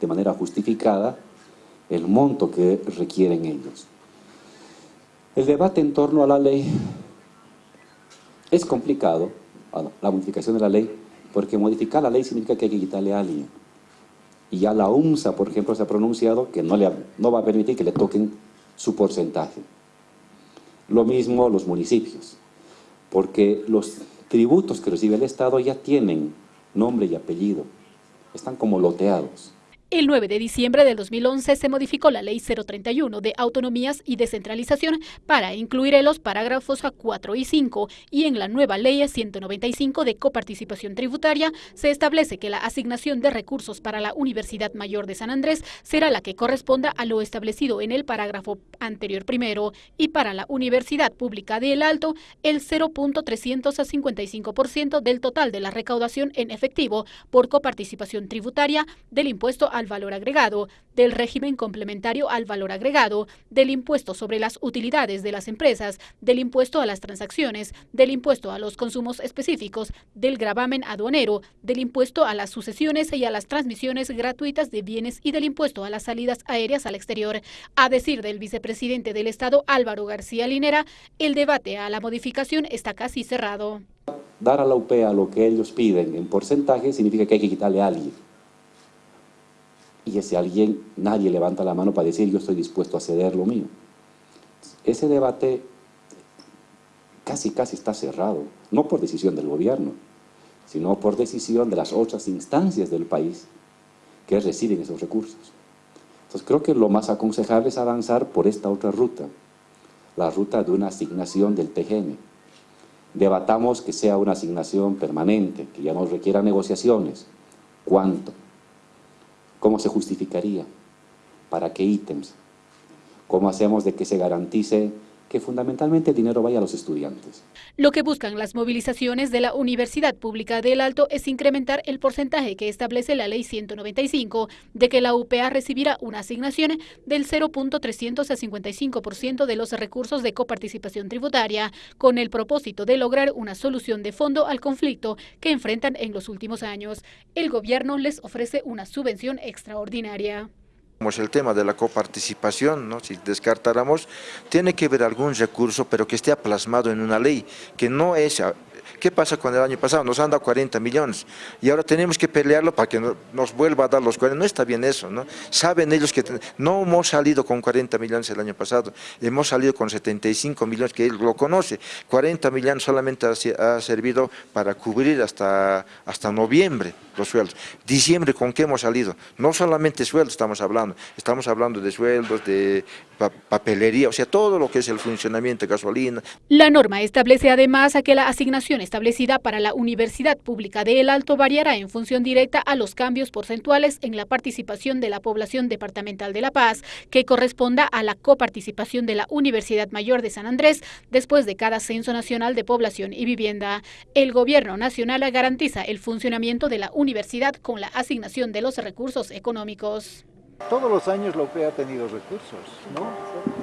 de manera justificada el monto que requieren ellos. El debate en torno a la ley es complicado, la modificación de la ley, porque modificar la ley significa que hay que quitarle a alguien. Y ya la UMSA, por ejemplo, se ha pronunciado que no, le, no va a permitir que le toquen su porcentaje. Lo mismo los municipios, porque los tributos que recibe el Estado ya tienen nombre y apellido, están como loteados. El 9 de diciembre del 2011 se modificó la Ley 031 de Autonomías y Descentralización para incluir en los parágrafos 4 y 5 y en la nueva Ley 195 de Coparticipación Tributaria se establece que la asignación de recursos para la Universidad Mayor de San Andrés será la que corresponda a lo establecido en el parágrafo anterior primero y para la Universidad Pública de El Alto el 0.355% del total de la recaudación en efectivo por coparticipación tributaria del impuesto a al valor agregado, del régimen complementario al valor agregado, del impuesto sobre las utilidades de las empresas, del impuesto a las transacciones, del impuesto a los consumos específicos, del gravamen aduanero, del impuesto a las sucesiones y a las transmisiones gratuitas de bienes y del impuesto a las salidas aéreas al exterior. A decir del vicepresidente del Estado Álvaro García Linera, el debate a la modificación está casi cerrado. Dar a la UPEA lo que ellos piden en porcentaje significa que hay que quitarle a alguien y ese alguien, nadie levanta la mano para decir yo estoy dispuesto a ceder lo mío. Ese debate casi casi está cerrado, no por decisión del gobierno, sino por decisión de las otras instancias del país que reciben esos recursos. Entonces creo que lo más aconsejable es avanzar por esta otra ruta, la ruta de una asignación del TGN. Debatamos que sea una asignación permanente, que ya no requiera negociaciones. ¿Cuánto? ¿Cómo se justificaría? ¿Para qué ítems? ¿Cómo hacemos de que se garantice que fundamentalmente el dinero vaya a los estudiantes. Lo que buscan las movilizaciones de la Universidad Pública del Alto es incrementar el porcentaje que establece la Ley 195 de que la UPA recibirá una asignación del 0.355% de los recursos de coparticipación tributaria, con el propósito de lograr una solución de fondo al conflicto que enfrentan en los últimos años. El gobierno les ofrece una subvención extraordinaria el tema de la coparticipación, ¿no? si descartáramos, tiene que haber algún recurso, pero que esté plasmado en una ley, que no es ¿Qué pasa con el año pasado? Nos han dado 40 millones y ahora tenemos que pelearlo para que nos vuelva a dar los 40. No está bien eso, ¿no? Saben ellos que no hemos salido con 40 millones el año pasado, hemos salido con 75 millones, que él lo conoce. 40 millones solamente ha, servido para cubrir hasta, hasta noviembre los sueldos. Diciembre, ¿con qué hemos salido? No solamente sueldos estamos hablando, estamos hablando de sueldos, de papelería, o sea, todo lo que es el funcionamiento de gasolina. La norma establece además a que la asignación establecida para la Universidad Pública de El Alto variará en función directa a los cambios porcentuales en la participación de la población departamental de La Paz, que corresponda a la coparticipación de la Universidad Mayor de San Andrés después de cada censo nacional de población y vivienda. El gobierno nacional garantiza el funcionamiento de la universidad con la asignación de los recursos económicos. Todos los años la UPE ha tenido recursos, ¿no?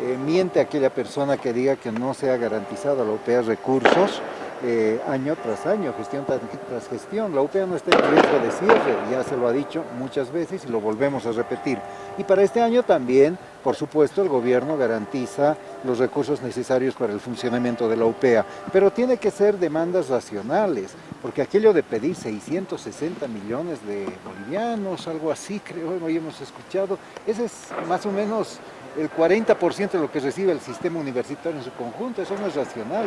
Eh, miente aquella persona que diga que no se ha garantizado a la UPE recursos, eh, año tras año, gestión tras, gestión. La UPA no está en riesgo de cierre, ya se lo ha dicho muchas veces y lo volvemos a repetir. Y para este año también, por supuesto, el gobierno garantiza los recursos necesarios para el funcionamiento de la UPEA, pero tiene que ser demandas racionales, porque aquello de pedir 660 millones de bolivianos, algo así creo, hoy hemos escuchado, ese es más o menos el 40% de lo que recibe el sistema universitario en su conjunto, eso no es racional.